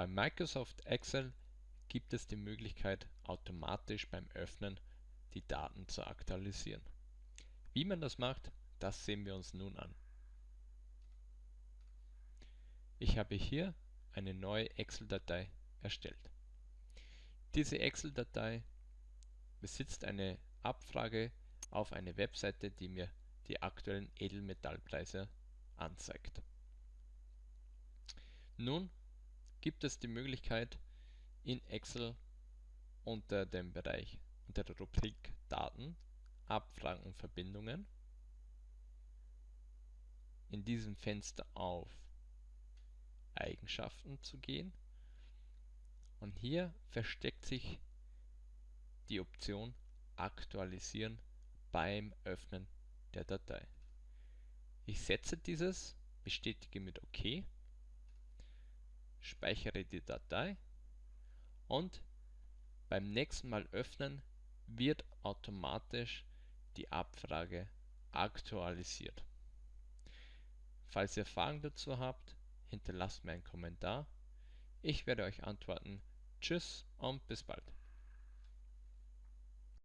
Bei Microsoft Excel gibt es die Möglichkeit, automatisch beim Öffnen die Daten zu aktualisieren. Wie man das macht, das sehen wir uns nun an. Ich habe hier eine neue Excel-Datei erstellt. Diese Excel-Datei besitzt eine Abfrage auf eine Webseite, die mir die aktuellen Edelmetallpreise anzeigt. Nun gibt es die Möglichkeit in Excel unter dem Bereich unter der Rubrik Daten, Abfragen und Verbindungen in diesem Fenster auf Eigenschaften zu gehen und hier versteckt sich die Option Aktualisieren beim Öffnen der Datei. Ich setze dieses, bestätige mit OK, speichere die Datei und beim nächsten Mal öffnen wird automatisch die Abfrage aktualisiert. Falls ihr Fragen dazu habt, hinterlasst mir einen Kommentar. Ich werde euch antworten. Tschüss und bis bald.